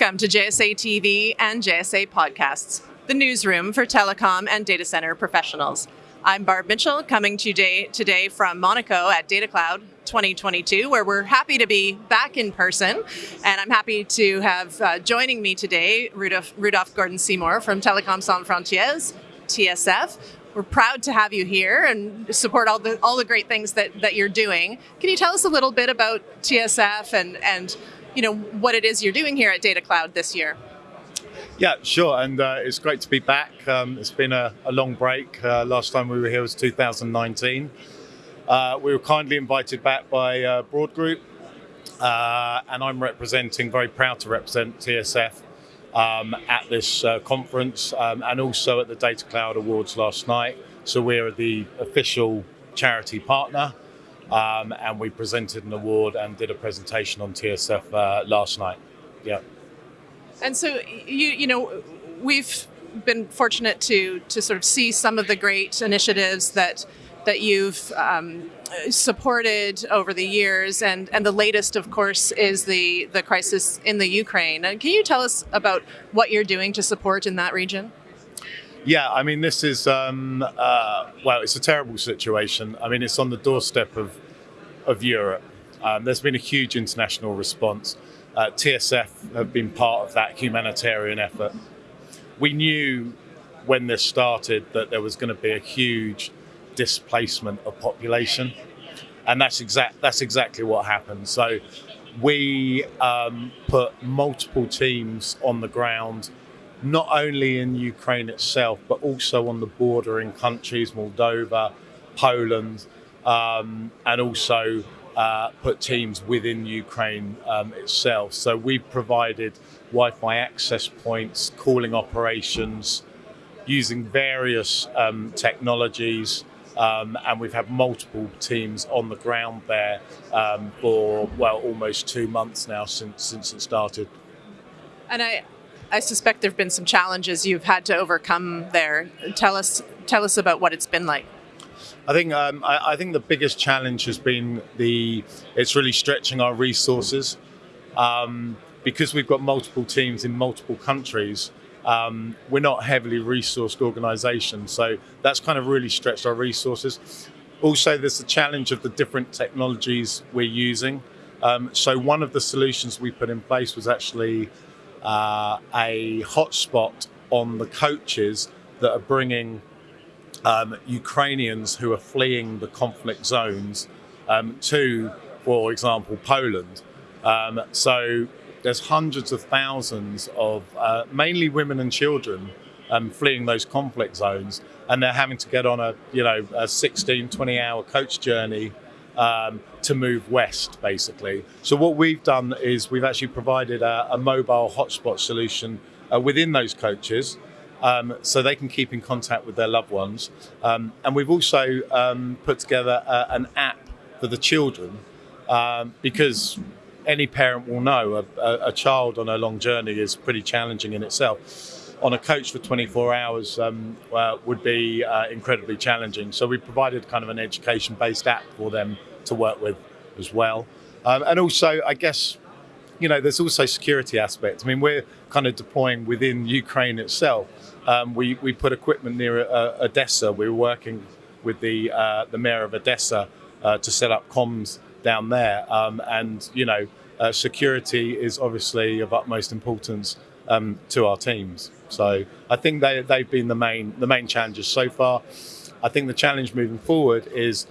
Welcome to JSA TV and JSA Podcasts, the newsroom for telecom and data center professionals. I'm Barb Mitchell, coming to today, today from Monaco at Data Cloud 2022, where we're happy to be back in person. And I'm happy to have uh, joining me today Rudolph, Rudolph Gordon Seymour from Telecom Sans Frontières, TSF. We're proud to have you here and support all the all the great things that, that you're doing. Can you tell us a little bit about TSF and, and you know what it is you're doing here at Data Cloud this year? Yeah, sure, and uh, it's great to be back. Um, it's been a, a long break. Uh, last time we were here was 2019. Uh, we were kindly invited back by uh, Broad Group, uh, and I'm representing, very proud to represent TSF um, at this uh, conference um, and also at the Data Cloud Awards last night. So we're the official charity partner. Um, and we presented an award and did a presentation on TSF last night. Yeah. And so you you know we've been fortunate to to sort of see some of the great initiatives that that you've um, supported over the years, and and the latest, of course, is the the crisis in the Ukraine. And can you tell us about what you're doing to support in that region? Yeah, I mean, this is um, uh, well, it's a terrible situation. I mean, it's on the doorstep of of Europe. Um, there's been a huge international response. Uh, TSF have been part of that humanitarian effort. We knew when this started that there was going to be a huge displacement of population, and that's exact that's exactly what happened. So we um, put multiple teams on the ground, not only in Ukraine itself, but also on the bordering countries, Moldova, Poland, um, and also uh, put teams within Ukraine um, itself. So we've provided Wi-Fi access points, calling operations, using various um, technologies. Um, and we've had multiple teams on the ground there um, for well almost two months now since since it started. And I, I suspect there have been some challenges you've had to overcome there. Tell us tell us about what it's been like. I think um, I, I, think the biggest challenge has been the it's really stretching our resources um, because we've got multiple teams in multiple countries. Um, we're not heavily resourced organisation, so that's kind of really stretched our resources. Also, there's the challenge of the different technologies we're using. Um, so one of the solutions we put in place was actually uh, a hotspot on the coaches that are bringing um, Ukrainians who are fleeing the conflict zones um, to, for example, Poland. Um, so there's hundreds of thousands of uh, mainly women and children um, fleeing those conflict zones, and they're having to get on a you know a 16, 20 hour coach journey um, to move west, basically. So what we've done is we've actually provided a, a mobile hotspot solution uh, within those coaches um, so they can keep in contact with their loved ones. Um, and we've also um, put together a, an app for the children um, because any parent will know a, a, a, child on a long journey is pretty challenging in itself. On a coach for 24 hours um, uh, would be uh, incredibly challenging. So we provided kind of an education based app for them to work with as well. Um, and also, I guess, you know, there's also security aspects. I mean, we're kind of deploying within Ukraine itself. Um, we, we put equipment near uh, Odessa. We were working with the, uh, the mayor of Odessa uh, to set up comms down there. Um, and, you know, uh, security is obviously of utmost importance um, to our teams. So I think they, they've been the main, the main challenges so far. I think the challenge moving forward is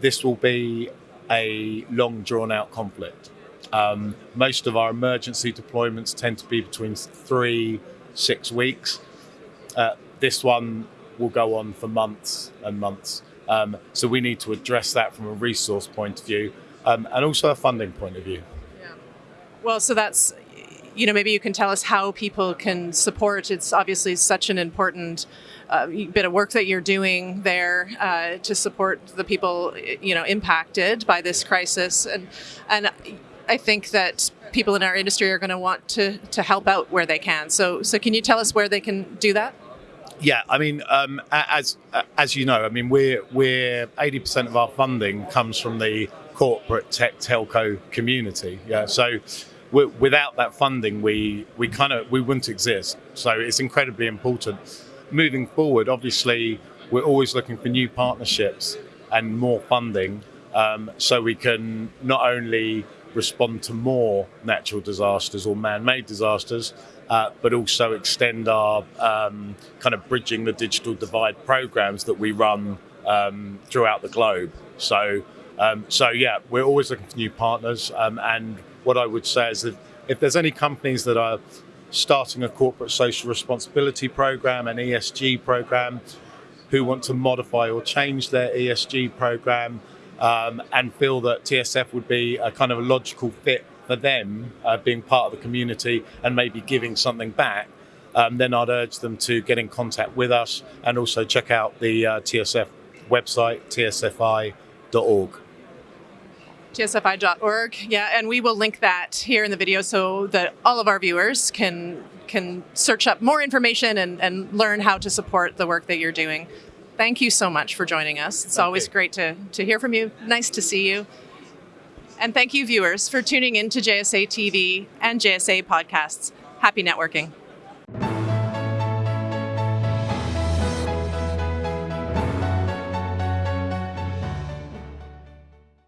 this will be a long drawn out conflict. Um, most of our emergency deployments tend to be between three, six weeks. Uh, this one will go on for months and months. Um, so we need to address that from a resource point of view um, and also a funding point of view. Yeah. Well, so that's, you know, maybe you can tell us how people can support. It's obviously such an important uh, bit of work that you're doing there uh, to support the people, you know, impacted by this crisis. And, and I think that people in our industry are going to want to to help out where they can. So so can you tell us where they can do that? Yeah, I mean, um, as as you know, I mean, we're we're eighty percent of our funding comes from the corporate tech telco community. Yeah, so without that funding, we we kind of we wouldn't exist. So it's incredibly important. Moving forward, obviously, we're always looking for new partnerships and more funding, um, so we can not only respond to more natural disasters or man-made disasters, uh, but also extend our um, kind of bridging the digital divide programs that we run um, throughout the globe. So, um, so yeah, we're always looking for new partners. Um, and what I would say is that if there's any companies that are starting a corporate social responsibility program, an ESG program, who want to modify or change their ESG program, um, and feel that TSF would be a kind of a logical fit for them, uh, being part of the community and maybe giving something back, um, then I'd urge them to get in contact with us and also check out the uh, TSF website, tsfi.org. tsfi.org yeah and we will link that here in the video so that all of our viewers can can search up more information and, and learn how to support the work that you're doing thank you so much for joining us. It's Thank always great to, to hear from you. Nice to see you. And thank you viewers for tuning in to jsa tv and jsa podcasts. Happy networking